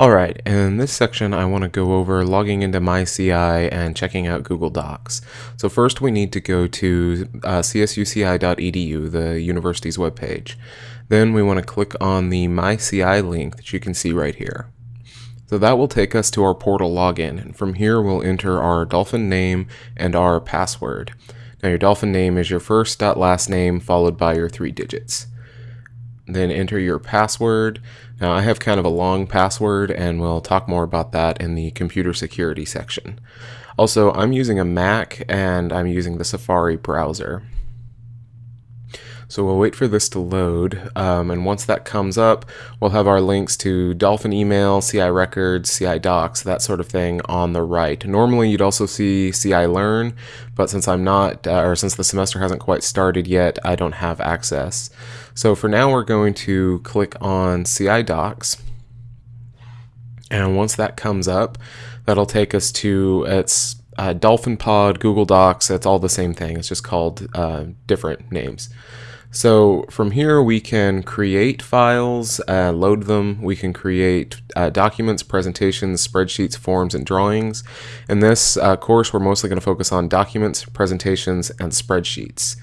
Alright, in this section I want to go over logging into MyCI and checking out Google Docs. So first we need to go to uh, csuci.edu, the university's webpage. Then we want to click on the MyCI link that you can see right here. So that will take us to our portal login, and from here we'll enter our Dolphin name and our password. Now your Dolphin name is your first last name followed by your three digits then enter your password. Now I have kind of a long password and we'll talk more about that in the computer security section. Also, I'm using a Mac and I'm using the Safari browser. So we'll wait for this to load, um, and once that comes up, we'll have our links to Dolphin email, CI records, CI docs, that sort of thing on the right. Normally you'd also see CI learn, but since I'm not, uh, or since the semester hasn't quite started yet, I don't have access. So for now we're going to click on CI docs, and once that comes up, that'll take us to its uh, Dolphin Pod, Google Docs, it's all the same thing. It's just called uh, different names. So from here we can create files, uh, load them, we can create uh, documents, presentations, spreadsheets, forms, and drawings. In this uh, course we're mostly going to focus on documents, presentations, and spreadsheets.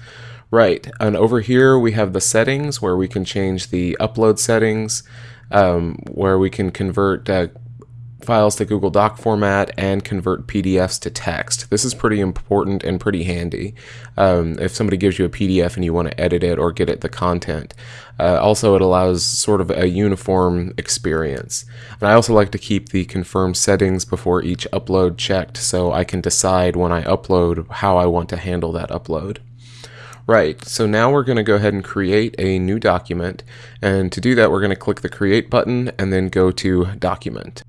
Right, and over here we have the settings where we can change the upload settings, um, where we can convert uh, files to Google Doc format and convert PDFs to text. This is pretty important and pretty handy um, if somebody gives you a PDF and you want to edit it or get at the content. Uh, also, it allows sort of a uniform experience. And I also like to keep the confirm settings before each upload checked so I can decide when I upload how I want to handle that upload. Right, so now we're going to go ahead and create a new document, and to do that we're going to click the Create button and then go to Document.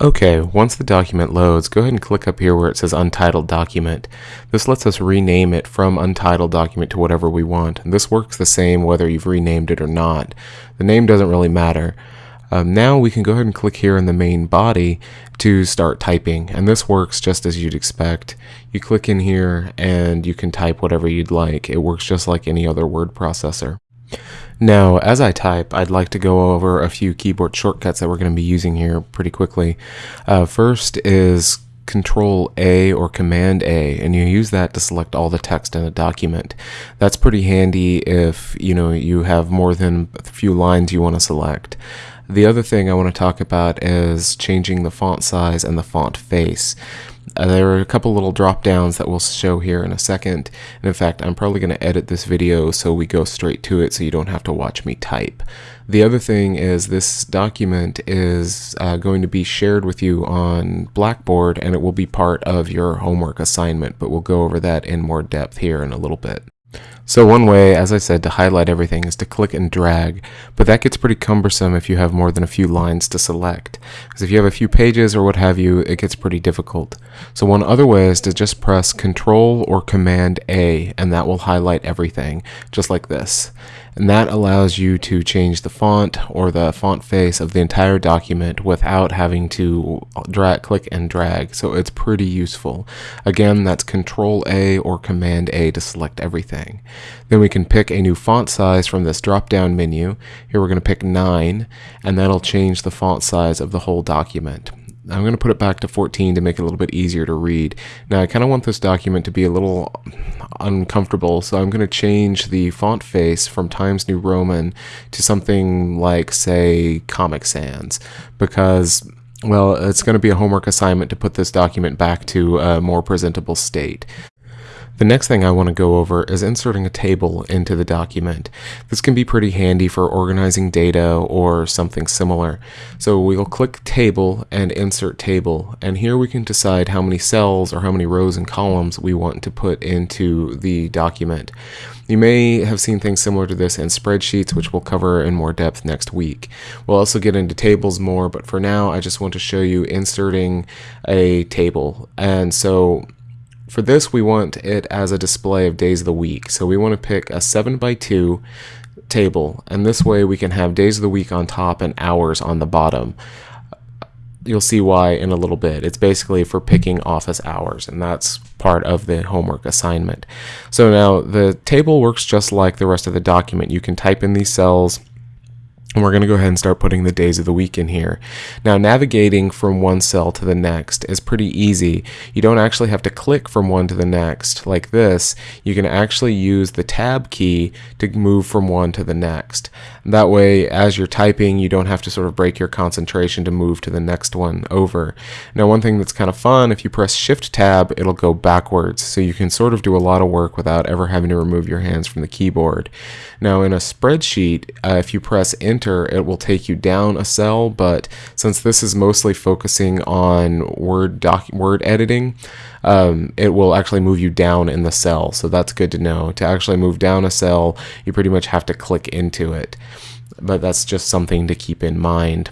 Okay, once the document loads, go ahead and click up here where it says Untitled Document. This lets us rename it from Untitled Document to whatever we want. And this works the same whether you've renamed it or not. The name doesn't really matter. Um, now we can go ahead and click here in the main body to start typing and this works just as you'd expect. You click in here and you can type whatever you'd like. It works just like any other word processor. Now, as I type, I'd like to go over a few keyboard shortcuts that we're going to be using here pretty quickly. Uh, first is Control A or Command A, and you use that to select all the text in a document. That's pretty handy if you know you have more than a few lines you want to select. The other thing I want to talk about is changing the font size and the font face. Uh, there are a couple little drop downs that we'll show here in a second. And in fact, I'm probably going to edit this video so we go straight to it so you don't have to watch me type. The other thing is this document is uh, going to be shared with you on Blackboard and it will be part of your homework assignment, but we'll go over that in more depth here in a little bit. So one way, as I said, to highlight everything is to click and drag, but that gets pretty cumbersome if you have more than a few lines to select. Because if you have a few pages or what have you, it gets pretty difficult. So one other way is to just press Control or Command A, and that will highlight everything, just like this and that allows you to change the font or the font face of the entire document without having to drag, click and drag, so it's pretty useful. Again, that's Control A or Command A to select everything. Then we can pick a new font size from this drop-down menu. Here we're going to pick 9, and that'll change the font size of the whole document. I'm going to put it back to 14 to make it a little bit easier to read. Now I kind of want this document to be a little uncomfortable, so I'm going to change the font face from Times New Roman to something like, say, Comic Sans, because well, it's going to be a homework assignment to put this document back to a more presentable state. The next thing I want to go over is inserting a table into the document. This can be pretty handy for organizing data or something similar. So we'll click Table and Insert Table, and here we can decide how many cells or how many rows and columns we want to put into the document. You may have seen things similar to this in spreadsheets, which we'll cover in more depth next week. We'll also get into tables more, but for now I just want to show you inserting a table. And so for this, we want it as a display of days of the week. So we want to pick a 7 by 2 table, and this way we can have days of the week on top and hours on the bottom. You'll see why in a little bit. It's basically for picking office hours, and that's part of the homework assignment. So now the table works just like the rest of the document. You can type in these cells, And we're going to go ahead and start putting the days of the week in here. Now, navigating from one cell to the next is pretty easy. You don't actually have to click from one to the next like this. You can actually use the tab key to move from one to the next. That way, as you're typing, you don't have to sort of break your concentration to move to the next one over. Now, one thing that's kind of fun, if you press Shift Tab, it'll go backwards. So you can sort of do a lot of work without ever having to remove your hands from the keyboard. Now, in a spreadsheet, uh, if you press Enter, it will take you down a cell, but since this is mostly focusing on word doc word editing, um, it will actually move you down in the cell. So that's good to know. To actually move down a cell, you pretty much have to click into it. But that's just something to keep in mind.